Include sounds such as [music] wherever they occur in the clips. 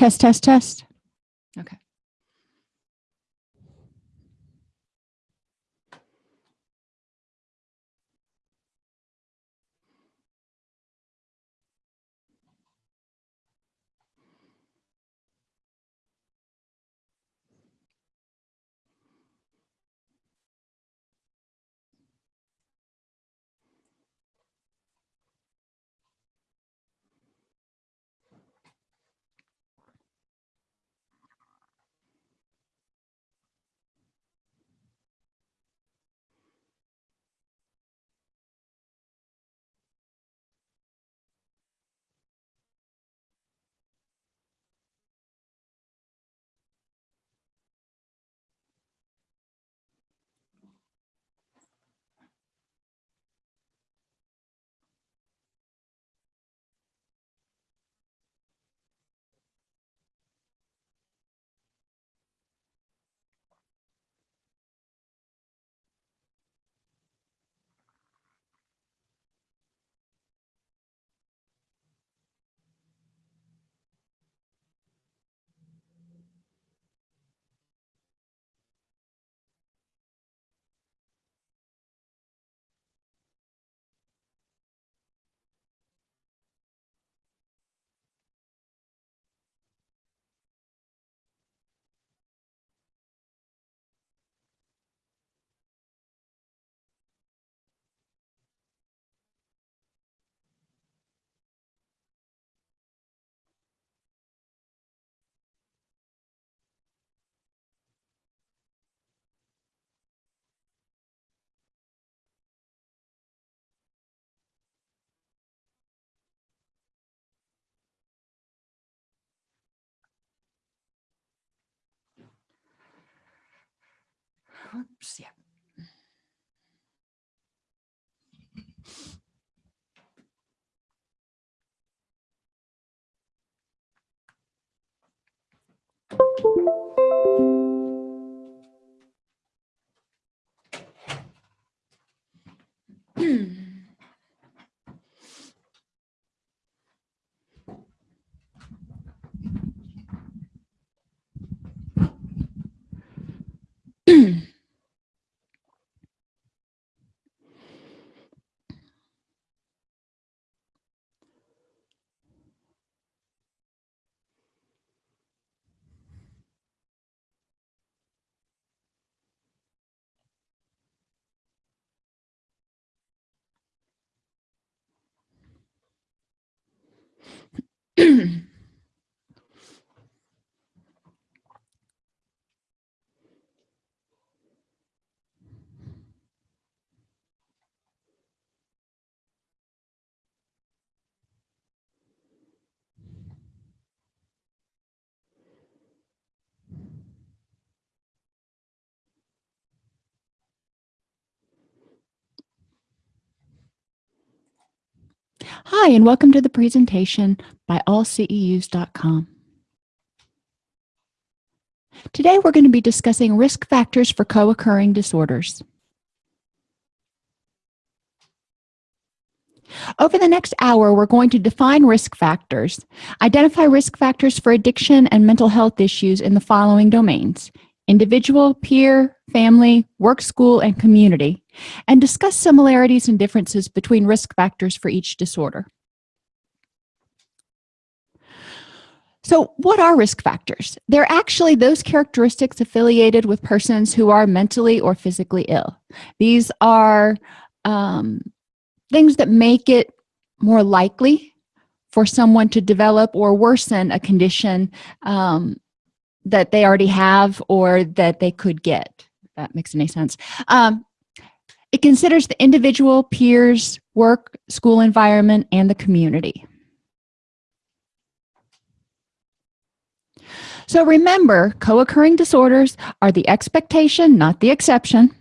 Test, test, test. Oops, yeah. Hi, and welcome to the presentation by allceus.com. Today, we're going to be discussing risk factors for co-occurring disorders. Over the next hour, we're going to define risk factors, identify risk factors for addiction and mental health issues in the following domains, individual, peer, family, work, school, and community, and discuss similarities and differences between risk factors for each disorder. So what are risk factors? They're actually those characteristics affiliated with persons who are mentally or physically ill. These are um, things that make it more likely for someone to develop or worsen a condition um, that they already have or that they could get that makes any sense. Um, it considers the individual peers work school environment and the community. So remember co-occurring disorders are the expectation not the exception.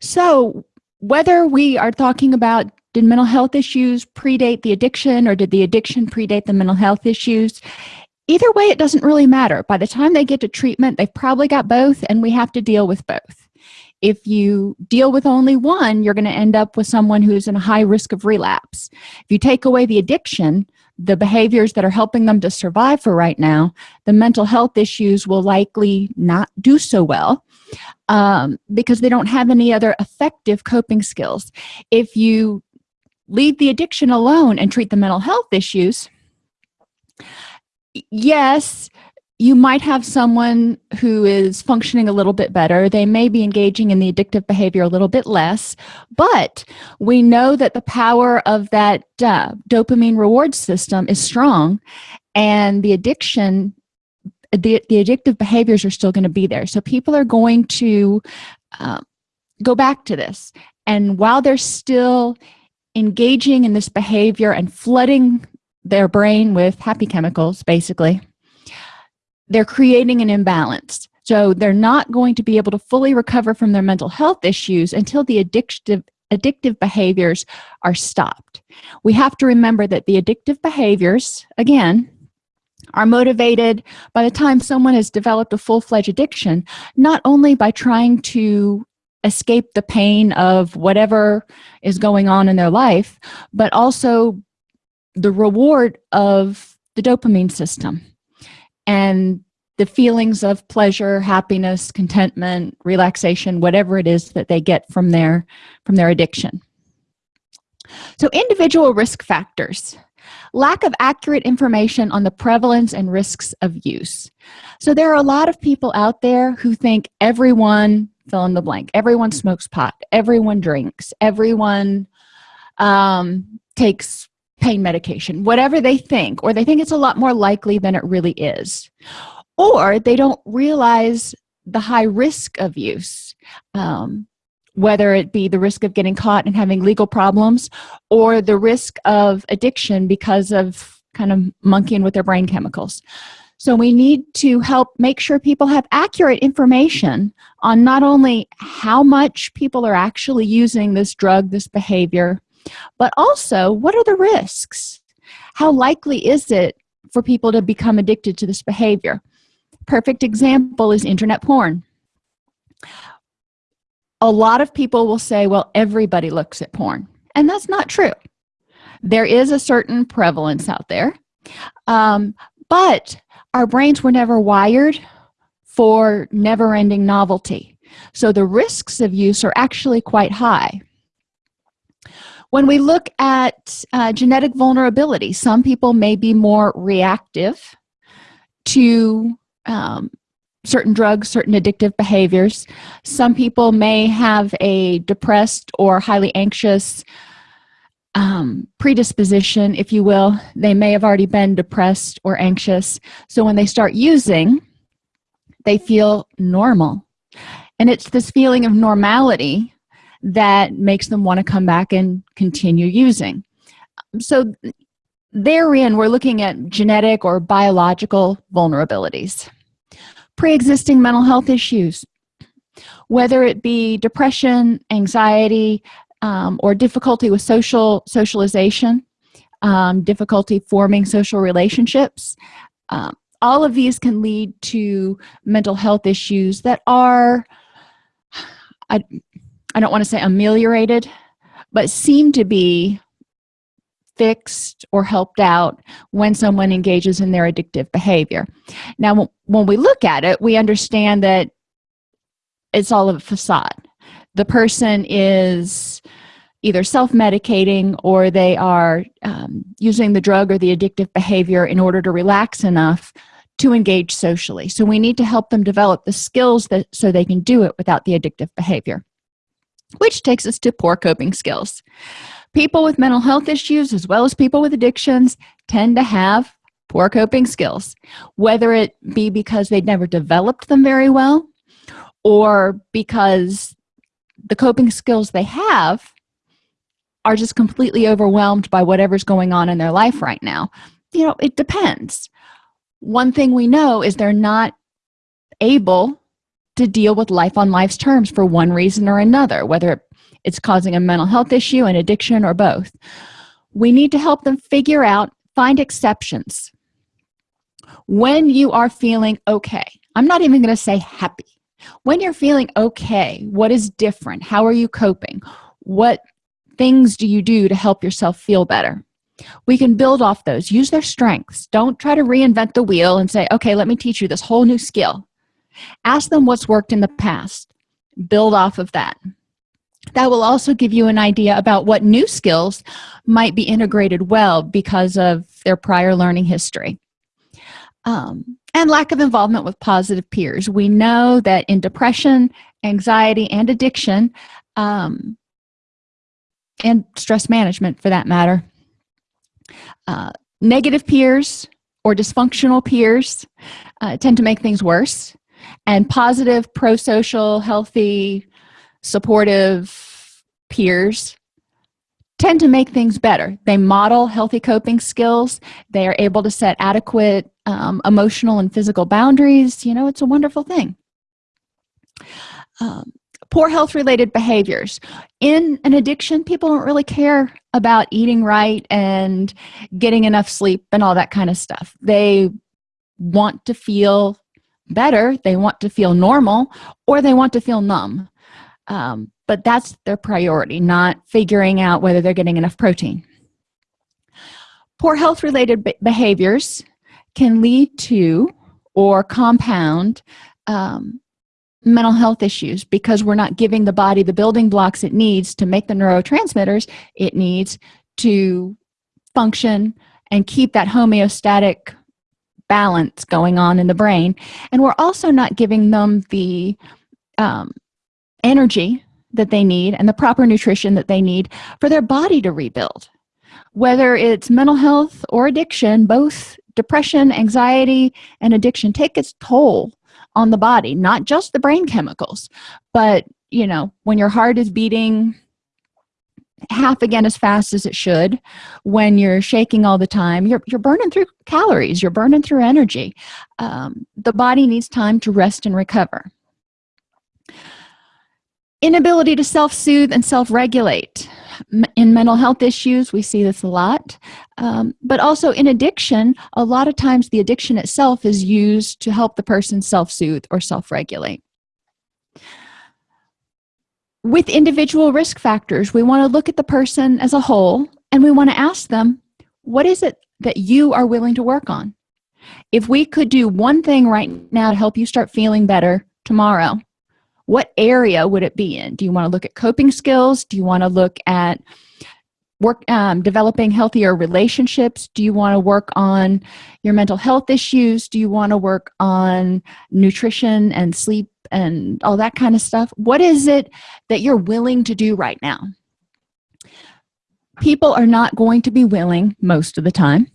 So whether we are talking about did mental health issues predate the addiction or did the addiction predate the mental health issues either way it doesn't really matter. By the time they get to treatment they've probably got both and we have to deal with both. If you deal with only one you're going to end up with someone who's in a high risk of relapse. If you take away the addiction the behaviors that are helping them to survive for right now the mental health issues will likely not do so well um, because they don't have any other effective coping skills. If you leave the addiction alone and treat the mental health issues yes you might have someone who is functioning a little bit better. They may be engaging in the addictive behavior a little bit less but we know that the power of that uh, dopamine reward system is strong and the addiction the, the addictive behaviors are still going to be there. So people are going to uh, go back to this. And while they're still engaging in this behavior and flooding their brain with happy chemicals basically. They're creating an imbalance. So they're not going to be able to fully recover from their mental health issues until the addictive addictive behaviors are stopped. We have to remember that the addictive behaviors again are motivated by the time someone has developed a full-fledged addiction not only by trying to escape the pain of whatever is going on in their life but also the reward of the dopamine system and the feelings of pleasure happiness contentment relaxation whatever it is that they get from their from their addiction. So individual risk factors. Lack of accurate information on the prevalence and risks of use. So there are a lot of people out there who think everyone fill in the blank everyone smokes pot everyone drinks everyone um, takes pain medication whatever they think or they think it's a lot more likely than it really is. Or they don't realize the high risk of use um, whether it be the risk of getting caught and having legal problems or the risk of addiction because of kind of monkeying with their brain chemicals. So we need to help make sure people have accurate information on not only how much people are actually using this drug this behavior but also what are the risks? How likely is it for people to become addicted to this behavior? Perfect example is internet porn. A lot of people will say well everybody looks at porn. And that's not true. There is a certain prevalence out there. Um, but our brains were never wired for never-ending novelty. So the risks of use are actually quite high when we look at uh, genetic vulnerability some people may be more reactive to um, certain drugs certain addictive behaviors. Some people may have a depressed or highly anxious um, predisposition if you will. They may have already been depressed or anxious. So when they start using they feel normal. And it's this feeling of normality that makes them want to come back and continue using. So therein we're looking at genetic or biological vulnerabilities. Pre-existing mental health issues whether it be depression anxiety um, or difficulty with social socialization um, difficulty forming social relationships um, all of these can lead to mental health issues that are I don't want to say ameliorated but seem to be fixed or helped out when someone engages in their addictive behavior. Now when we look at it we understand that it's all a facade. The person is either self-medicating or they are um, using the drug or the addictive behavior in order to relax enough to engage socially. So we need to help them develop the skills that so they can do it without the addictive behavior which takes us to poor coping skills. People with mental health issues as well as people with addictions tend to have poor coping skills whether it be because they never developed them very well or because the coping skills they have are just completely overwhelmed by whatever's going on in their life right now. You know it depends. One thing we know is they're not able to deal with life on life's terms for one reason or another whether it's causing a mental health issue an addiction or both. We need to help them figure out find exceptions. When you are feeling okay i'm not even going to say happy. When you're feeling okay what is different? How are you coping? What things do you do to help yourself feel better? We can build off those. Use their strengths. Don't try to reinvent the wheel and say okay let me teach you this whole new skill ask them what's worked in the past. Build off of that. That will also give you an idea about what new skills might be integrated well because of their prior learning history. Um, and lack of involvement with positive peers. We know that in depression anxiety and addiction um, and stress management for that matter uh, negative peers or dysfunctional peers uh, tend to make things worse and positive pro-social healthy supportive peers tend to make things better. They model healthy coping skills. They are able to set adequate um, emotional and physical boundaries. You know it's a wonderful thing. Um, poor health related behaviors. In an addiction people don't really care about eating right and getting enough sleep and all that kind of stuff. They want to feel better they want to feel normal or they want to feel numb. Um, but that's their priority not figuring out whether they're getting enough protein. Poor health related behaviors can lead to or compound um, mental health issues. Because we're not giving the body the building blocks it needs to make the neurotransmitters it needs to function and keep that homeostatic balance going on in the brain and we're also not giving them the um, energy that they need and the proper nutrition that they need for their body to rebuild. Whether it's mental health or addiction both depression anxiety and addiction take its toll on the body not just the brain chemicals but you know when your heart is beating half again as fast as it should when you're shaking all the time. You're, you're burning through calories you're burning through energy. Um, the body needs time to rest and recover. Inability to self-soothe and self-regulate. In mental health issues we see this a lot. Um, but also in addiction a lot of times the addiction itself is used to help the person self-soothe or self-regulate with individual risk factors we want to look at the person as a whole and we want to ask them what is it that you are willing to work on? If we could do one thing right now to help you start feeling better tomorrow what area would it be in? Do you want to look at coping skills? Do you want to look at work um, developing healthier relationships? Do you want to work on your mental health issues? Do you want to work on nutrition and sleep and all that kind of stuff? What is it that you're willing to do right now? People are not going to be willing most of the time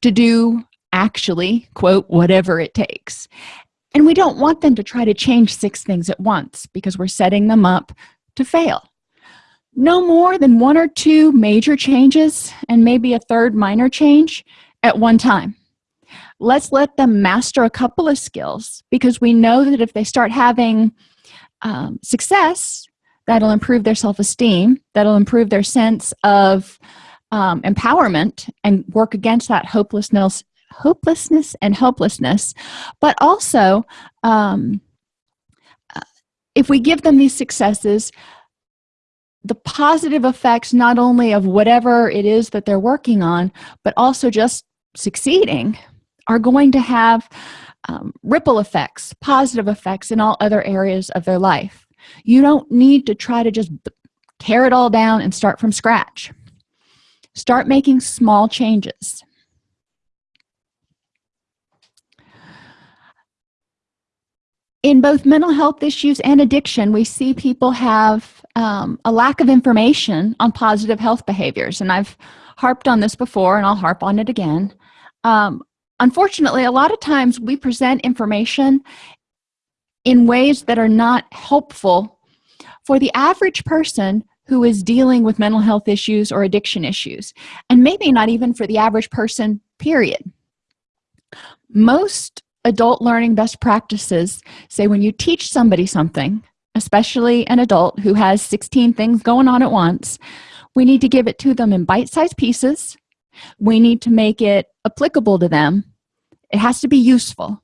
to do actually quote whatever it takes. And we don't want them to try to change six things at once because we're setting them up to fail no more than one or two major changes and maybe a third minor change at one time. Let's let them master a couple of skills because we know that if they start having um, success that'll improve their self-esteem that'll improve their sense of um, empowerment and work against that hopelessness hopelessness and helplessness. But also um, uh, if we give them these successes the positive effects not only of whatever it is that they're working on but also just succeeding are going to have um, ripple effects positive effects in all other areas of their life. You don't need to try to just tear it all down and start from scratch. Start making small changes in both mental health issues and addiction we see people have um, a lack of information on positive health behaviors and I've harped on this before and I'll harp on it again. Um, unfortunately a lot of times we present information in ways that are not helpful for the average person who is dealing with mental health issues or addiction issues and maybe not even for the average person period. Most adult learning best practices say when you teach somebody something especially an adult who has 16 things going on at once we need to give it to them in bite-sized pieces. We need to make it applicable to them. It has to be useful.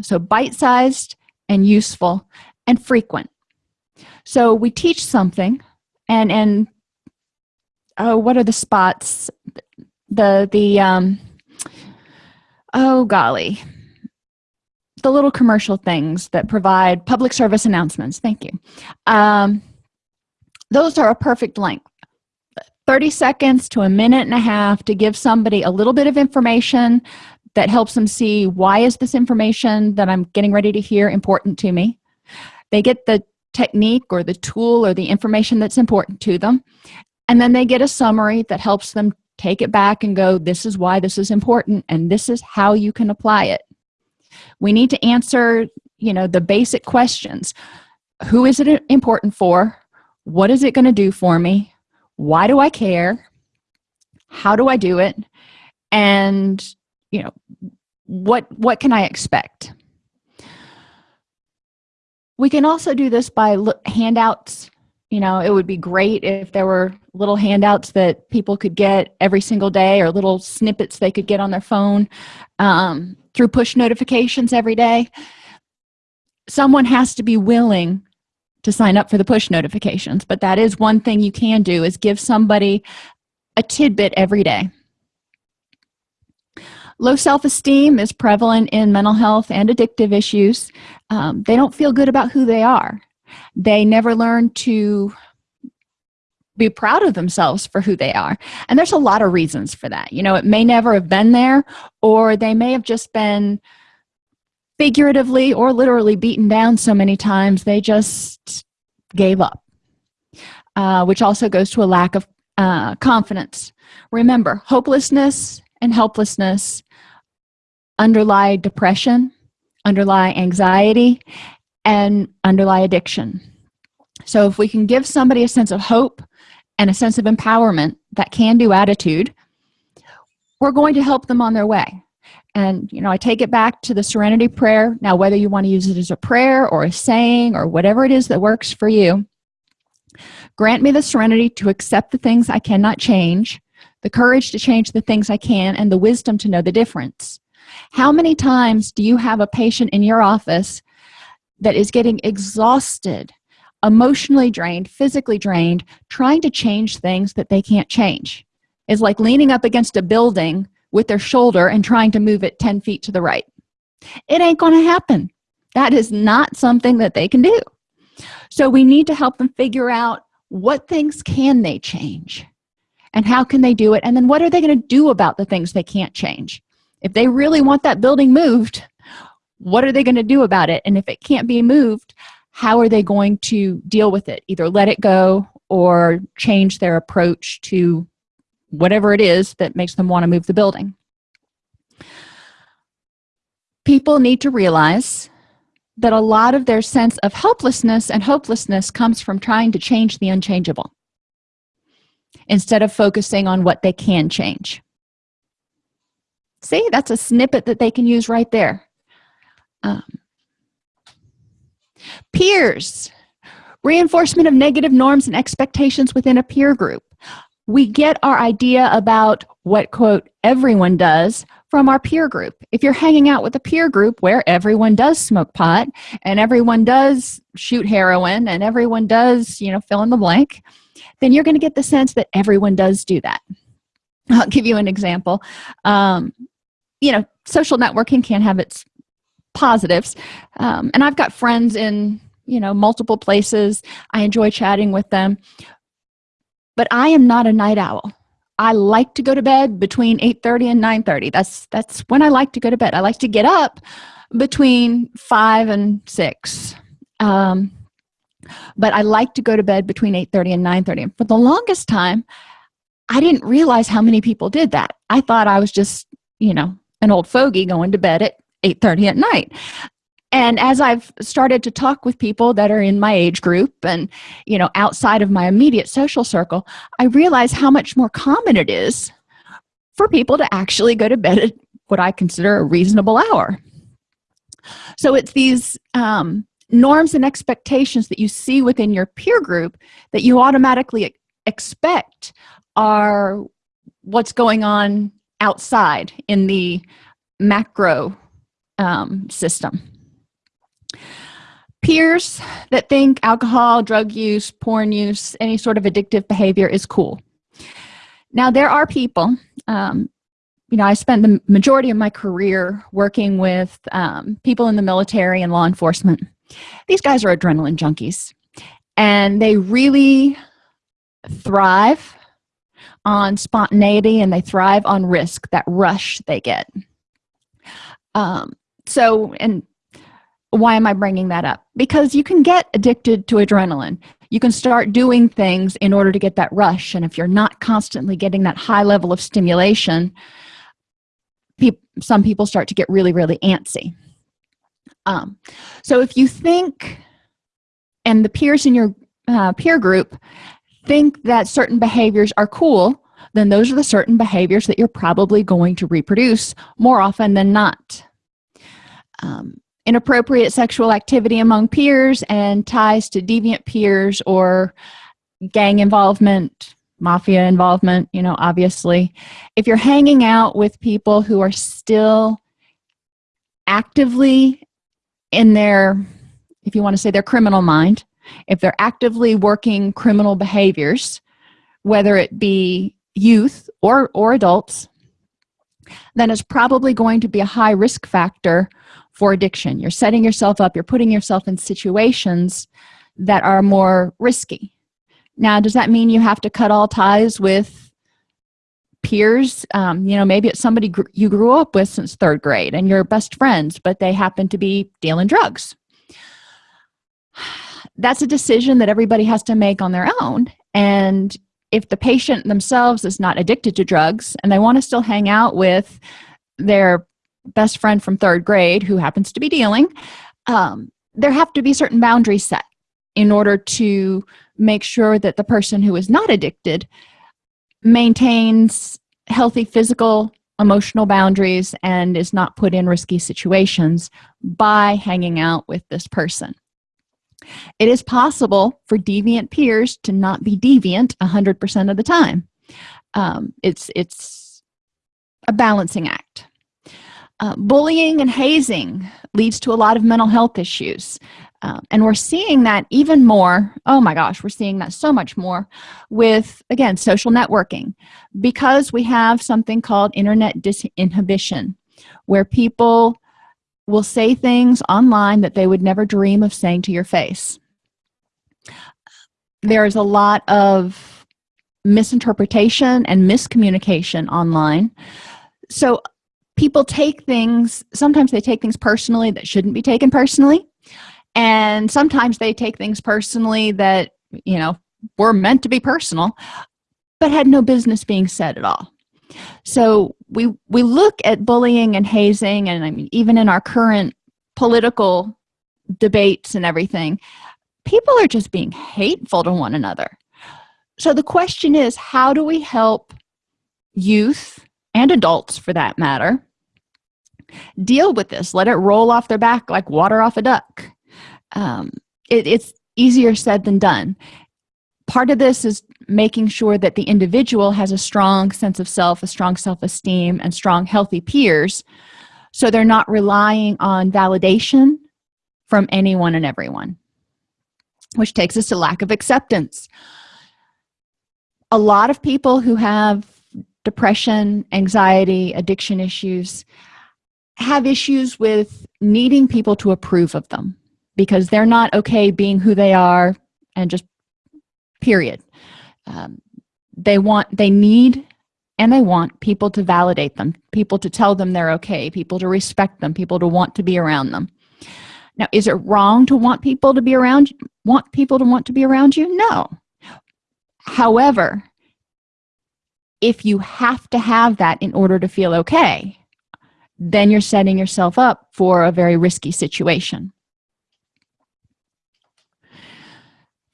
So bite-sized and useful and frequent. So we teach something and and oh what are the spots? The the um oh golly the little commercial things that provide public service announcements. Thank you. Um those are a perfect length. 30 seconds to a minute and a half to give somebody a little bit of information that helps them see why is this information that i'm getting ready to hear important to me. They get the technique or the tool or the information that's important to them and then they get a summary that helps them take it back and go this is why this is important and this is how you can apply it we need to answer you know the basic questions. Who is it important for? What is it going to do for me? Why do i care? How do i do it? And you know what what can i expect? We can also do this by handouts you know it would be great if there were little handouts that people could get every single day or little snippets they could get on their phone um, through push notifications every day. Someone has to be willing to sign up for the push notifications but that is one thing you can do is give somebody a tidbit every day. Low self-esteem is prevalent in mental health and addictive issues. Um, they don't feel good about who they are they never learn to be proud of themselves for who they are. And there's a lot of reasons for that. You know it may never have been there or they may have just been figuratively or literally beaten down so many times they just gave up. Uh, which also goes to a lack of uh, confidence. Remember hopelessness and helplessness underlie depression underlie anxiety and underlie addiction. So if we can give somebody a sense of hope and a sense of empowerment that can do attitude we're going to help them on their way. And you know i take it back to the serenity prayer. Now whether you want to use it as a prayer or a saying or whatever it is that works for you grant me the serenity to accept the things i cannot change the courage to change the things i can and the wisdom to know the difference. How many times do you have a patient in your office that is getting exhausted emotionally drained physically drained trying to change things that they can't change. Is like leaning up against a building with their shoulder and trying to move it 10 feet to the right. It ain't gonna happen. That is not something that they can do. So we need to help them figure out what things can they change and how can they do it and then what are they going to do about the things they can't change? If they really want that building moved what are they going to do about it? And if it can't be moved how are they going to deal with it? Either let it go or change their approach to whatever it is that makes them want to move the building. People need to realize that a lot of their sense of helplessness and hopelessness comes from trying to change the unchangeable. Instead of focusing on what they can change. See that's a snippet that they can use right there um, peers reinforcement of negative norms and expectations within a peer group. We get our idea about what quote everyone does from our peer group. If you're hanging out with a peer group where everyone does smoke pot and everyone does shoot heroin and everyone does you know fill in the blank then you're going to get the sense that everyone does do that. I'll give you an example. Um, you know social networking can have its positives. Um, and i've got friends in you know multiple places. I enjoy chatting with them. But i am not a night owl. I like to go to bed between 8 30 and 9 30 that's that's when i like to go to bed. I like to get up between 5 and 6 um, but i like to go to bed between 8 30 and 9 30 for the longest time i didn't realize how many people did that. I thought i was just you know an old fogey going to bed at 8 30 at night. And as i've started to talk with people that are in my age group and you know outside of my immediate social circle i realize how much more common it is for people to actually go to bed at what i consider a reasonable hour. So it's these um, norms and expectations that you see within your peer group that you automatically expect are what's going on outside in the macro um, system. Peers that think alcohol drug use porn use any sort of addictive behavior is cool. Now there are people um, you know i spent the majority of my career working with um, people in the military and law enforcement. These guys are adrenaline junkies and they really thrive on spontaneity and they thrive on risk that rush they get. Um, so and why am i bringing that up? Because you can get addicted to adrenaline. You can start doing things in order to get that rush and if you're not constantly getting that high level of stimulation some people start to get really really antsy. Um, so if you think and the peers in your uh, peer group think that certain behaviors are cool then those are the certain behaviors that you're probably going to reproduce more often than not um, inappropriate sexual activity among peers and ties to deviant peers or gang involvement mafia involvement you know obviously. If you're hanging out with people who are still actively in their if you want to say their criminal mind if they're actively working criminal behaviors whether it be youth or or adults then it's probably going to be a high risk factor for addiction. You're setting yourself up you're putting yourself in situations that are more risky. Now does that mean you have to cut all ties with peers? Um, you know maybe it's somebody gr you grew up with since third grade and you're best friends but they happen to be dealing drugs. [sighs] That's a decision that everybody has to make on their own. And if the patient themselves is not addicted to drugs and they want to still hang out with their best friend from third grade who happens to be dealing um, there have to be certain boundaries set in order to make sure that the person who is not addicted maintains healthy physical emotional boundaries and is not put in risky situations by hanging out with this person. It is possible for deviant peers to not be deviant a hundred percent of the time. Um, it's it's a balancing act uh, bullying and hazing leads to a lot of mental health issues. Uh, and we're seeing that even more oh my gosh we're seeing that so much more with again social networking because we have something called internet disinhibition where people will say things online that they would never dream of saying to your face. There's a lot of misinterpretation and miscommunication online. So people take things sometimes they take things personally that shouldn't be taken personally. And sometimes they take things personally that you know were meant to be personal but had no business being said at all. So we we look at bullying and hazing and i mean even in our current political debates and everything people are just being hateful to one another. So the question is how do we help youth and adults for that matter deal with this. Let it roll off their back like water off a duck. Um, it, it's easier said than done. Part of this is making sure that the individual has a strong sense of self a strong self-esteem and strong healthy peers so they're not relying on validation from anyone and everyone which takes us to lack of acceptance. A lot of people who have depression anxiety addiction issues have issues with needing people to approve of them because they're not okay being who they are and just period. Um, they want they need and they want people to validate them people to tell them they're okay people to respect them people to want to be around them. Now is it wrong to want people to be around want people to want to be around you? No. However if you have to have that in order to feel okay then you're setting yourself up for a very risky situation.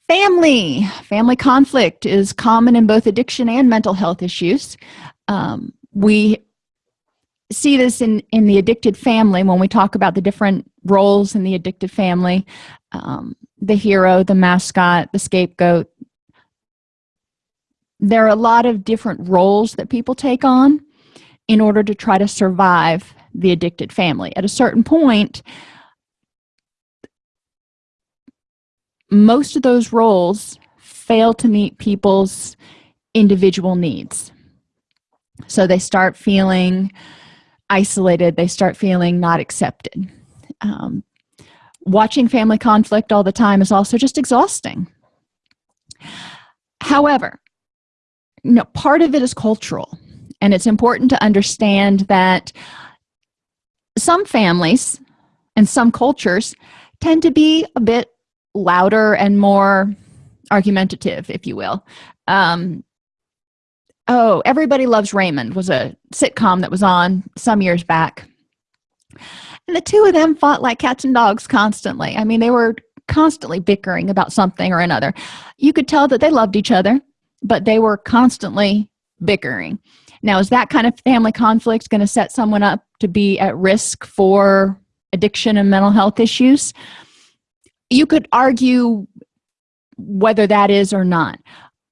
Family. Family conflict is common in both addiction and mental health issues. Um, we see this in in the addicted family when we talk about the different roles in the addicted family. Um, the hero the mascot the scapegoat. There are a lot of different roles that people take on in order to try to survive the addicted family. At a certain point most of those roles fail to meet people's individual needs. So they start feeling isolated. They start feeling not accepted. Um, watching family conflict all the time is also just exhausting. However you know part of it is cultural and it's important to understand that some families and some cultures tend to be a bit louder and more argumentative if you will. Um, oh everybody loves raymond was a sitcom that was on some years back. And the two of them fought like cats and dogs constantly. I mean they were constantly bickering about something or another. You could tell that they loved each other but they were constantly bickering now is that kind of family conflict going to set someone up to be at risk for addiction and mental health issues? You could argue whether that is or not.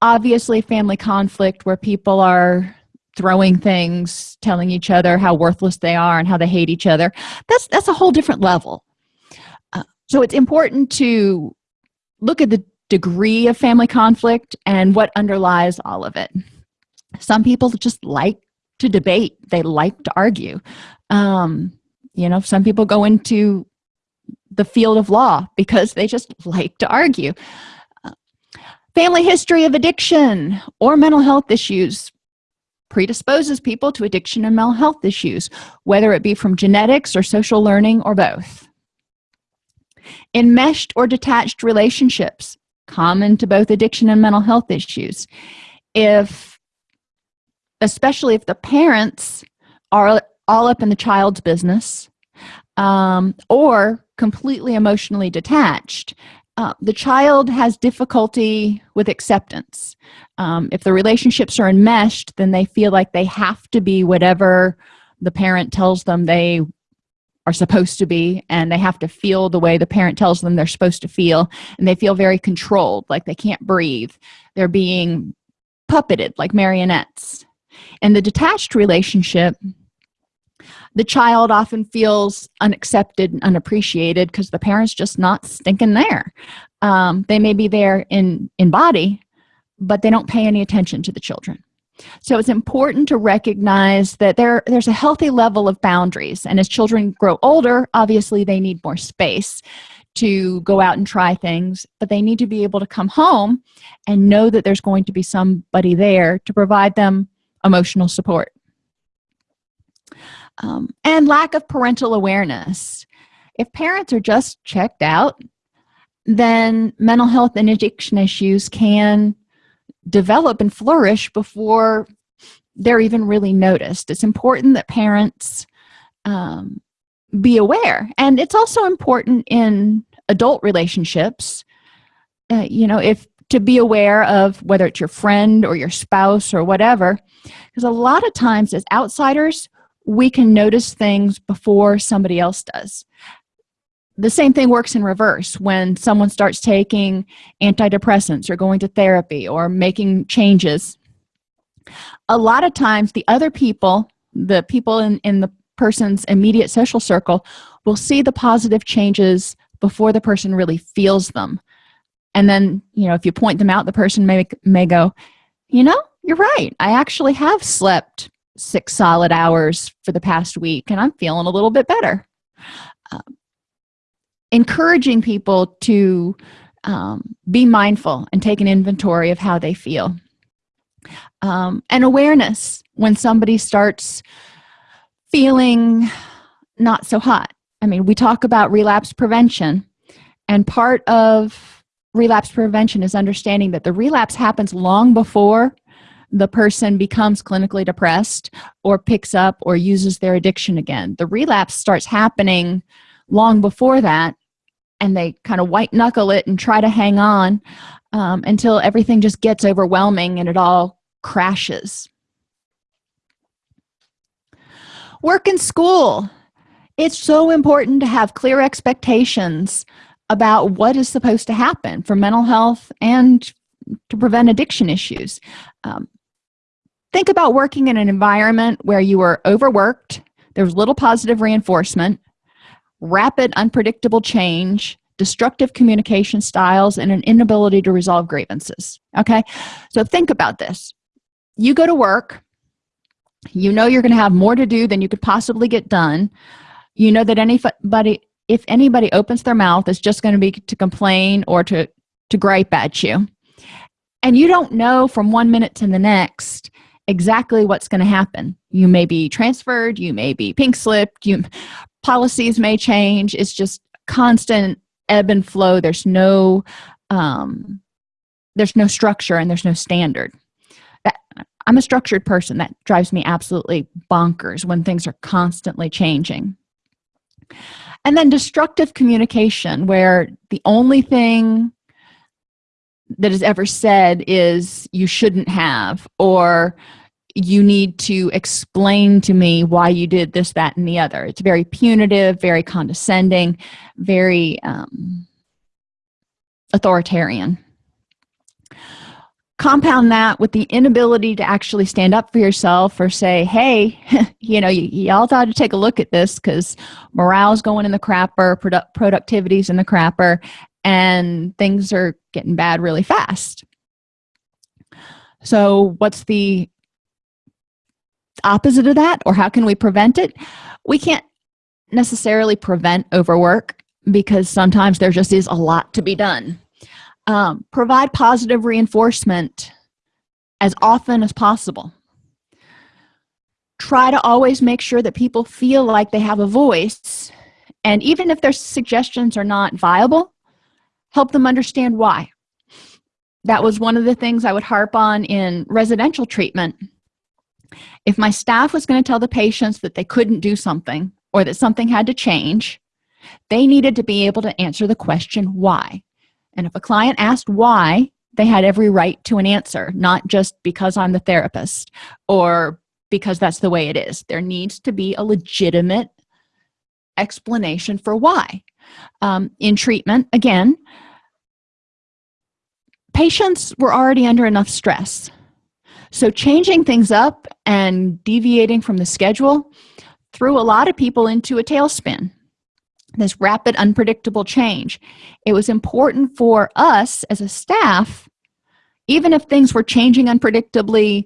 Obviously family conflict where people are throwing things telling each other how worthless they are and how they hate each other that's that's a whole different level. Uh, so it's important to look at the degree of family conflict and what underlies all of it some people just like to debate. They like to argue. Um, you know some people go into the field of law because they just like to argue. Family history of addiction or mental health issues predisposes people to addiction and mental health issues whether it be from genetics or social learning or both. Enmeshed or detached relationships common to both addiction and mental health issues. If especially if the parents are all up in the child's business um, or completely emotionally detached uh, the child has difficulty with acceptance. Um, if the relationships are enmeshed then they feel like they have to be whatever the parent tells them they are supposed to be and they have to feel the way the parent tells them they're supposed to feel and they feel very controlled like they can't breathe. They're being puppeted like marionettes in the detached relationship the child often feels unaccepted and unappreciated because the parents just not stinking there. Um, they may be there in in body but they don't pay any attention to the children. So it's important to recognize that there there's a healthy level of boundaries and as children grow older obviously they need more space to go out and try things but they need to be able to come home and know that there's going to be somebody there to provide them emotional support. Um, and lack of parental awareness. If parents are just checked out then mental health and addiction issues can develop and flourish before they're even really noticed. It's important that parents um, be aware. And it's also important in adult relationships uh, you know if to be aware of whether it's your friend or your spouse or whatever. Because a lot of times as outsiders we can notice things before somebody else does. The same thing works in reverse. When someone starts taking antidepressants or going to therapy or making changes a lot of times the other people the people in in the person's immediate social circle will see the positive changes before the person really feels them and then you know if you point them out the person may may go you know you're right. I actually have slept six solid hours for the past week and i'm feeling a little bit better. Um, encouraging people to um, be mindful and take an inventory of how they feel. Um, and awareness when somebody starts feeling not so hot. I mean we talk about relapse prevention and part of relapse prevention is understanding that the relapse happens long before the person becomes clinically depressed or picks up or uses their addiction again. The relapse starts happening long before that and they kind of white knuckle it and try to hang on um, until everything just gets overwhelming and it all crashes. Work in school. It's so important to have clear expectations about what is supposed to happen for mental health and to prevent addiction issues. Um, think about working in an environment where you were overworked there was little positive reinforcement rapid unpredictable change destructive communication styles and an inability to resolve grievances okay? So think about this. You go to work you know you're going to have more to do than you could possibly get done. You know that anybody if anybody opens their mouth it's just going to be to complain or to to gripe at you. And you don't know from one minute to the next exactly what's going to happen. You may be transferred you may be pink slipped you policies may change. It's just constant ebb and flow. There's no um there's no structure and there's no standard. That i'm a structured person. That drives me absolutely bonkers when things are constantly changing and then destructive communication where the only thing that is ever said is you shouldn't have or you need to explain to me why you did this that and the other. It's very punitive very condescending very um, authoritarian compound that with the inability to actually stand up for yourself or say hey [laughs] you know y'all thought to take a look at this because morale's going in the crapper produ productivity's in the crapper and things are getting bad really fast. So what's the opposite of that or how can we prevent it? We can't necessarily prevent overwork because sometimes there just is a lot to be done um, provide positive reinforcement as often as possible. Try to always make sure that people feel like they have a voice and even if their suggestions are not viable help them understand why. That was one of the things i would harp on in residential treatment. If my staff was going to tell the patients that they couldn't do something or that something had to change they needed to be able to answer the question why and if a client asked why they had every right to an answer not just because i'm the therapist or because that's the way it is. There needs to be a legitimate explanation for why. Um, in treatment again patients were already under enough stress. So changing things up and deviating from the schedule threw a lot of people into a tailspin this rapid unpredictable change. It was important for us as a staff even if things were changing unpredictably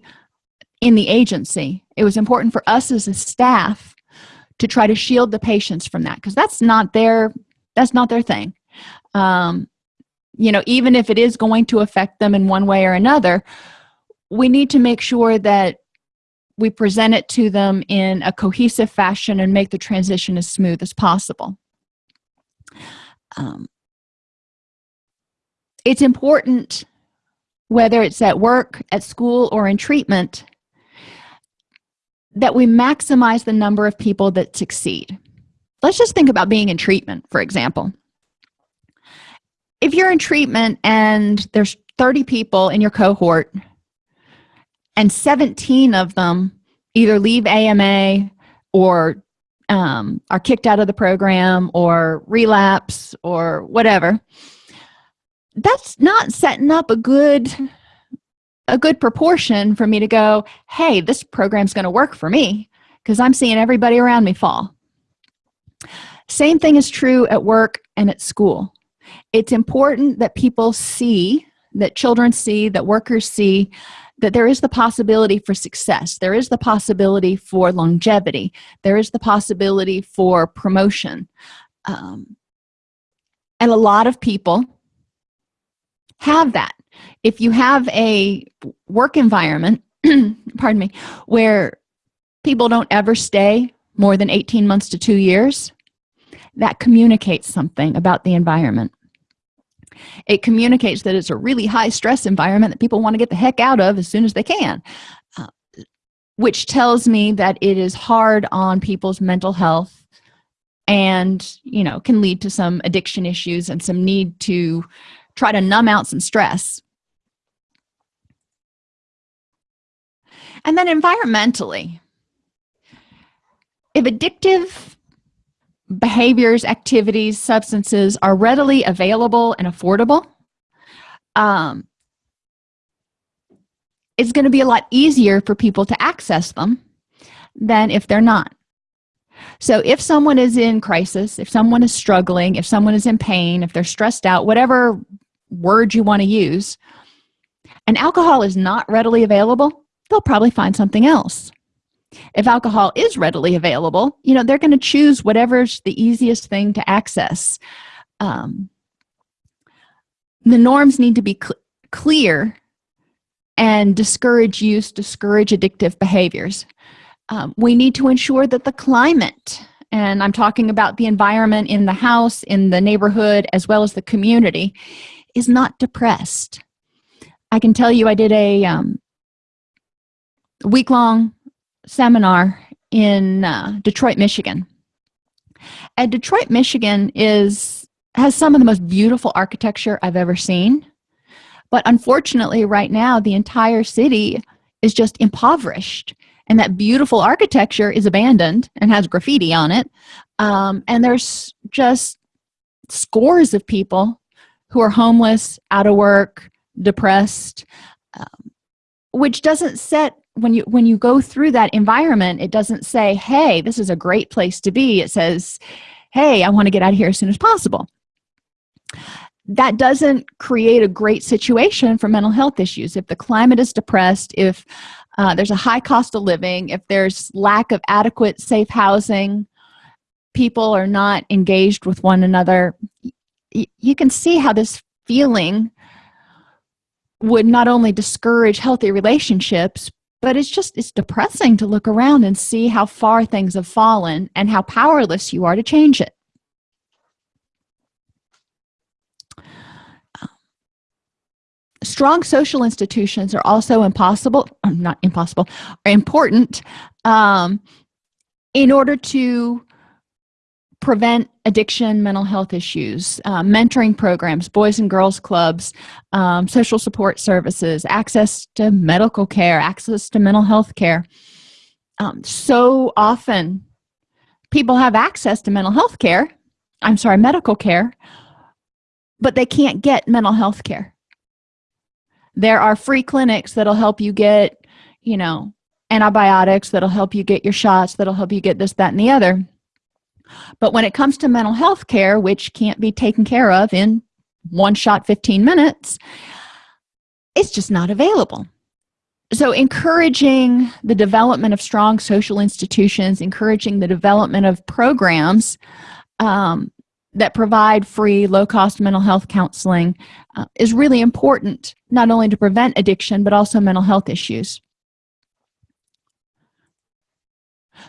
in the agency it was important for us as a staff to try to shield the patients from that because that's not their that's not their thing. Um, you know even if it is going to affect them in one way or another we need to make sure that we present it to them in a cohesive fashion and make the transition as smooth as possible um, it's important whether it's at work at school or in treatment that we maximize the number of people that succeed. Let's just think about being in treatment for example. If you're in treatment and there's 30 people in your cohort and 17 of them either leave AMA or um, are kicked out of the program or relapse or whatever that's not setting up a good a good proportion for me to go hey this program's going to work for me because i'm seeing everybody around me fall. Same thing is true at work and at school. It's important that people see that children see that workers see that there is the possibility for success. There is the possibility for longevity. There is the possibility for promotion. Um, and a lot of people have that. If you have a work environment [clears throat] pardon me where people don't ever stay more than 18 months to two years that communicates something about the environment it communicates that it's a really high stress environment that people want to get the heck out of as soon as they can uh, which tells me that it is hard on people's mental health and you know can lead to some addiction issues and some need to try to numb out some stress. And then environmentally if addictive behaviors activities substances are readily available and affordable. Um, it's going to be a lot easier for people to access them than if they're not. So if someone is in crisis if someone is struggling if someone is in pain if they're stressed out whatever word you want to use and alcohol is not readily available they'll probably find something else if alcohol is readily available you know they're going to choose whatever's the easiest thing to access. Um, the norms need to be cl clear and discourage use discourage addictive behaviors. Um, we need to ensure that the climate and i'm talking about the environment in the house in the neighborhood as well as the community is not depressed. I can tell you i did a um, week-long seminar in uh, detroit michigan. And detroit michigan is has some of the most beautiful architecture i've ever seen. But unfortunately right now the entire city is just impoverished and that beautiful architecture is abandoned and has graffiti on it. Um, and there's just scores of people who are homeless out of work depressed um, which doesn't set when you when you go through that environment it doesn't say hey this is a great place to be. It says hey i want to get out of here as soon as possible. That doesn't create a great situation for mental health issues. If the climate is depressed if uh, there's a high cost of living if there's lack of adequate safe housing people are not engaged with one another you can see how this feeling would not only discourage healthy relationships but it's just it's depressing to look around and see how far things have fallen and how powerless you are to change it. Strong social institutions are also impossible [clears throat] not impossible are important um, in order to prevent addiction mental health issues uh, mentoring programs boys and girls clubs um, social support services access to medical care access to mental health care. Um, so often people have access to mental health care i'm sorry medical care but they can't get mental health care. There are free clinics that'll help you get you know antibiotics that'll help you get your shots that'll help you get this that and the other but when it comes to mental health care which can't be taken care of in one shot 15 minutes it's just not available. So encouraging the development of strong social institutions encouraging the development of programs um, that provide free low-cost mental health counseling uh, is really important not only to prevent addiction but also mental health issues.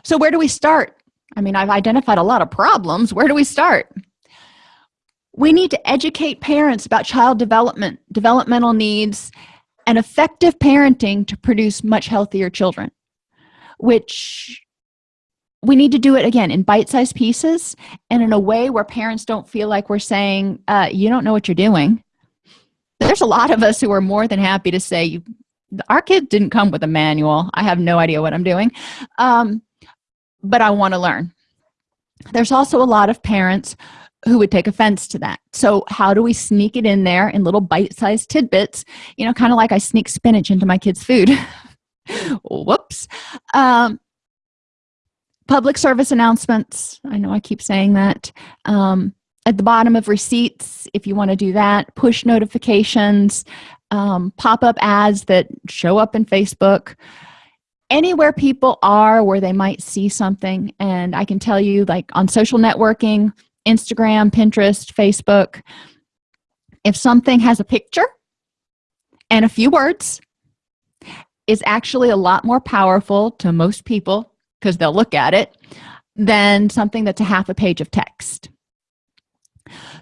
So where do we start i mean i've identified a lot of problems. Where do we start? We need to educate parents about child development developmental needs and effective parenting to produce much healthier children which we need to do it again in bite-sized pieces and in a way where parents don't feel like we're saying uh, you don't know what you're doing. There's a lot of us who are more than happy to say our kid didn't come with a manual. I have no idea what i'm doing. Um, but i want to learn. There's also a lot of parents who would take offense to that. So how do we sneak it in there in little bite-sized tidbits? You know kind of like i sneak spinach into my kids food. [laughs] Whoops. Um, public service announcements. I know i keep saying that. Um, at the bottom of receipts if you want to do that push notifications um, pop-up ads that show up in facebook anywhere people are where they might see something and i can tell you like on social networking instagram pinterest facebook if something has a picture and a few words is actually a lot more powerful to most people because they'll look at it than something that's a half a page of text.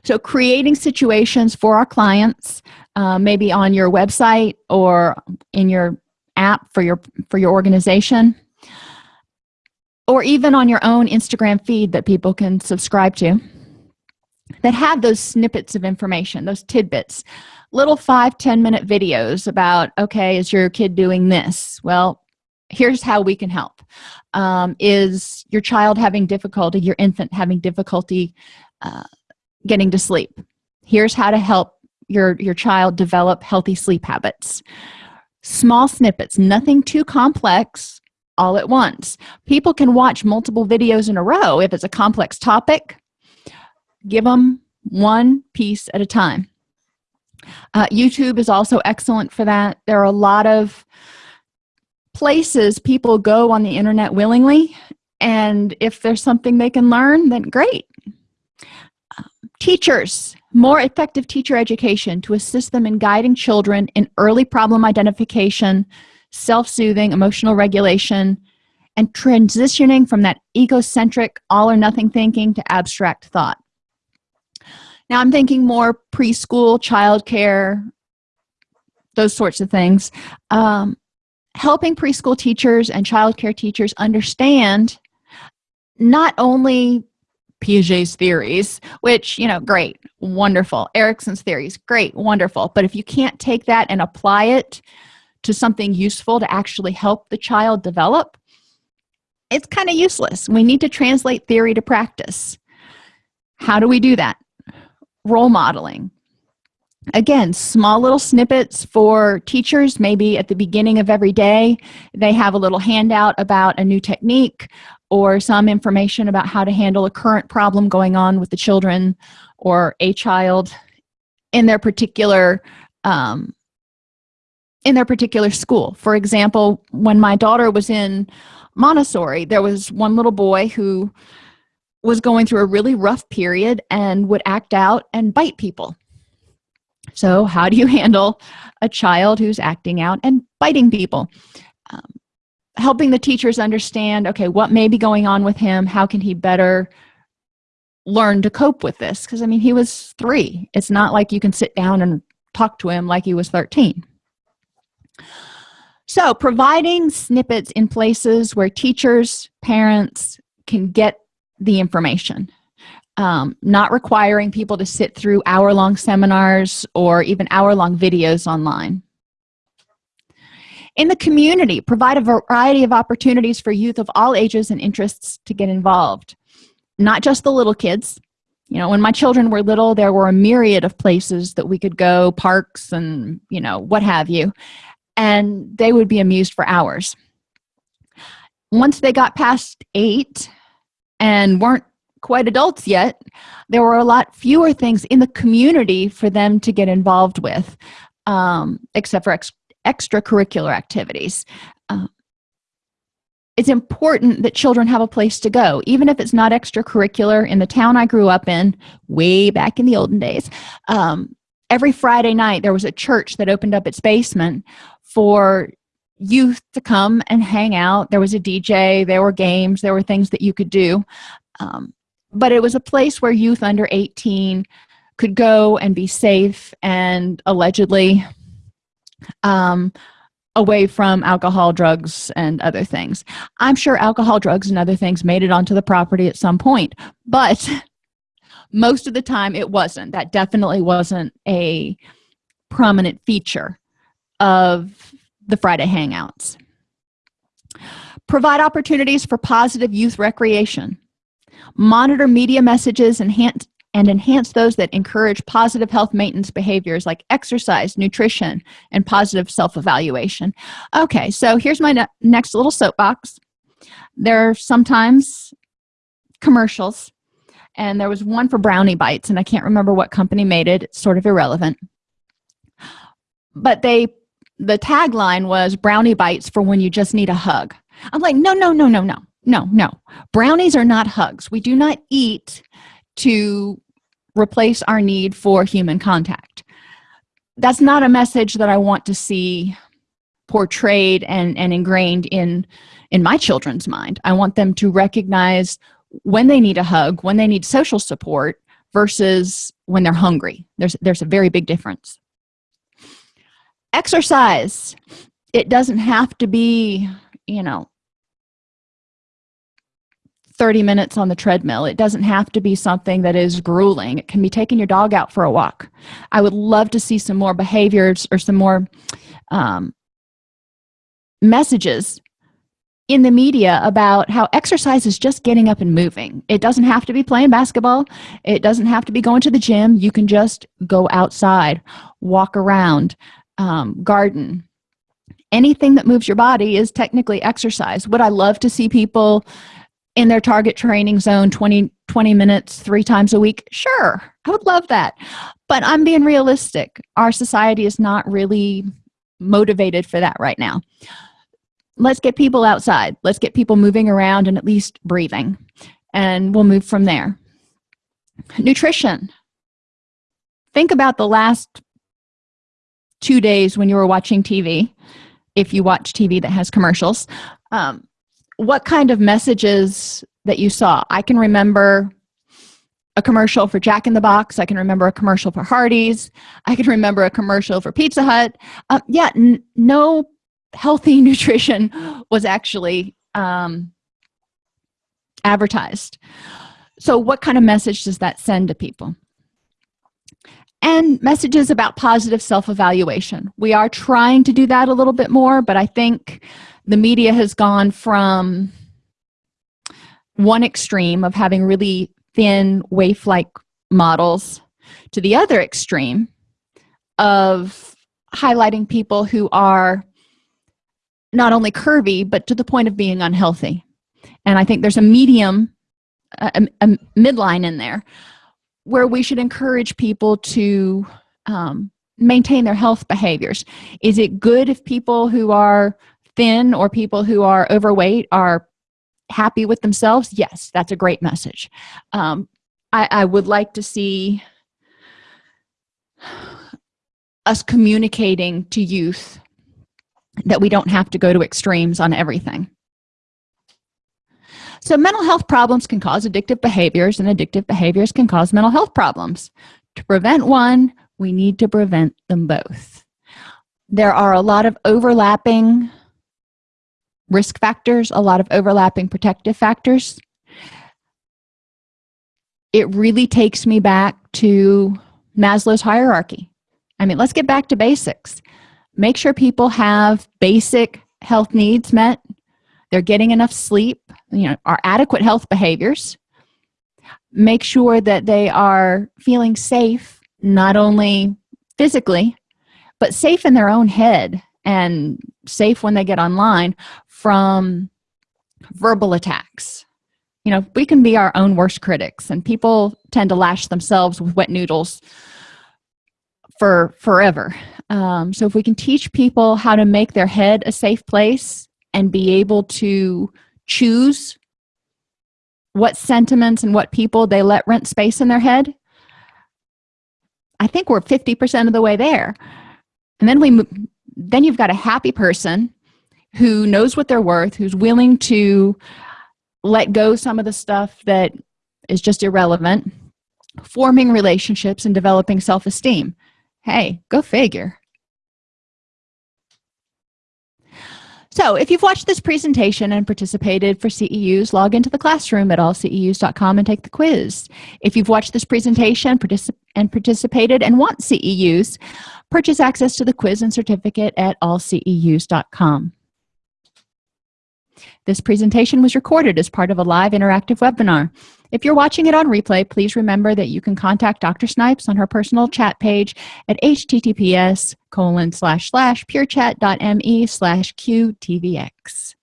So creating situations for our clients uh, maybe on your website or in your app for your for your organization or even on your own instagram feed that people can subscribe to that have those snippets of information those tidbits little five ten minute videos about okay is your kid doing this? Well here's how we can help. Um, is your child having difficulty your infant having difficulty uh, getting to sleep? Here's how to help your your child develop healthy sleep habits small snippets nothing too complex all at once. People can watch multiple videos in a row if it's a complex topic. Give them one piece at a time. Uh, youtube is also excellent for that. There are a lot of places people go on the internet willingly and if there's something they can learn then great. Teachers more effective teacher education to assist them in guiding children in early problem identification self-soothing emotional regulation and transitioning from that egocentric all or nothing thinking to abstract thought. Now i'm thinking more preschool childcare those sorts of things. Um, helping preschool teachers and childcare teachers understand not only Piaget's theories, which, you know, great, wonderful. Erikson's theories, great, wonderful. But if you can't take that and apply it to something useful to actually help the child develop, it's kind of useless. We need to translate theory to practice. How do we do that? Role modeling again small little snippets for teachers maybe at the beginning of every day they have a little handout about a new technique or some information about how to handle a current problem going on with the children or a child in their particular um, in their particular school. For example when my daughter was in Montessori there was one little boy who was going through a really rough period and would act out and bite people so how do you handle a child who's acting out and biting people? Um, helping the teachers understand okay what may be going on with him? How can he better learn to cope with this? Because i mean he was three. It's not like you can sit down and talk to him like he was 13 so providing snippets in places where teachers parents can get the information um, not requiring people to sit through hour-long seminars or even hour-long videos online. In the community provide a variety of opportunities for youth of all ages and interests to get involved. Not just the little kids. You know when my children were little there were a myriad of places that we could go parks and you know what have you. And they would be amused for hours. Once they got past eight and weren't quite adults yet there were a lot fewer things in the community for them to get involved with um, except for ex extracurricular activities. Uh, it's important that children have a place to go even if it's not extracurricular in the town i grew up in way back in the olden days. Um, every friday night there was a church that opened up its basement for youth to come and hang out. There was a dj there were games there were things that you could do. Um, but it was a place where youth under 18 could go and be safe and allegedly um, away from alcohol drugs and other things. I'm sure alcohol drugs and other things made it onto the property at some point but [laughs] most of the time it wasn't. That definitely wasn't a prominent feature of the friday hangouts. Provide opportunities for positive youth recreation monitor media messages enhance and enhance those that encourage positive health maintenance behaviors like exercise nutrition and positive self-evaluation. Okay so here's my ne next little soapbox. There are sometimes commercials and there was one for brownie bites and i can't remember what company made it. It's sort of irrelevant. But they the tagline was brownie bites for when you just need a hug. I'm like no no no no no no no. Brownies are not hugs. We do not eat to replace our need for human contact. That's not a message that i want to see portrayed and and ingrained in in my children's mind. I want them to recognize when they need a hug when they need social support versus when they're hungry. There's there's a very big difference. Exercise. It doesn't have to be you know 30 minutes on the treadmill. It doesn't have to be something that is grueling. It can be taking your dog out for a walk. I would love to see some more behaviors or some more um, messages in the media about how exercise is just getting up and moving. It doesn't have to be playing basketball. It doesn't have to be going to the gym. You can just go outside walk around um, garden. Anything that moves your body is technically exercise. Would i love to see people in their target training zone 20 20 minutes three times a week. Sure i would love that. But i'm being realistic. Our society is not really motivated for that right now. Let's get people outside. Let's get people moving around and at least breathing. And we'll move from there. Nutrition. Think about the last two days when you were watching tv if you watch tv that has commercials. Um, what kind of messages that you saw? I can remember a commercial for jack in the box. I can remember a commercial for hardee's. I can remember a commercial for pizza hut. Uh, yeah no healthy [laughs] nutrition was actually um, advertised. So what kind of message does that send to people? And messages about positive self-evaluation. We are trying to do that a little bit more but i think the media has gone from one extreme of having really thin waif-like models to the other extreme of highlighting people who are not only curvy but to the point of being unhealthy. And i think there's a medium a, a midline in there where we should encourage people to um, maintain their health behaviors. Is it good if people who are thin or people who are overweight are happy with themselves yes that's a great message. Um, I, I would like to see us communicating to youth that we don't have to go to extremes on everything. So mental health problems can cause addictive behaviors and addictive behaviors can cause mental health problems. To prevent one we need to prevent them both. There are a lot of overlapping risk factors a lot of overlapping protective factors. It really takes me back to maslow's hierarchy. I mean let's get back to basics. Make sure people have basic health needs met. They're getting enough sleep you know are adequate health behaviors. Make sure that they are feeling safe not only physically but safe in their own head and safe when they get online from verbal attacks. You know we can be our own worst critics and people tend to lash themselves with wet noodles for forever. Um, so if we can teach people how to make their head a safe place and be able to choose what sentiments and what people they let rent space in their head i think we're 50 percent of the way there. And then we then you've got a happy person who knows what they're worth who's willing to let go some of the stuff that is just irrelevant forming relationships and developing self-esteem. Hey go figure so if you've watched this presentation and participated for ceus log into the classroom at allceus.com and take the quiz. If you've watched this presentation particip and participated and want ceus purchase access to the quiz and certificate at allceus.com this presentation was recorded as part of a live interactive webinar if you're watching it on replay please remember that you can contact dr snipes on her personal chat page at https colon slash slash purechat.me slash qtvx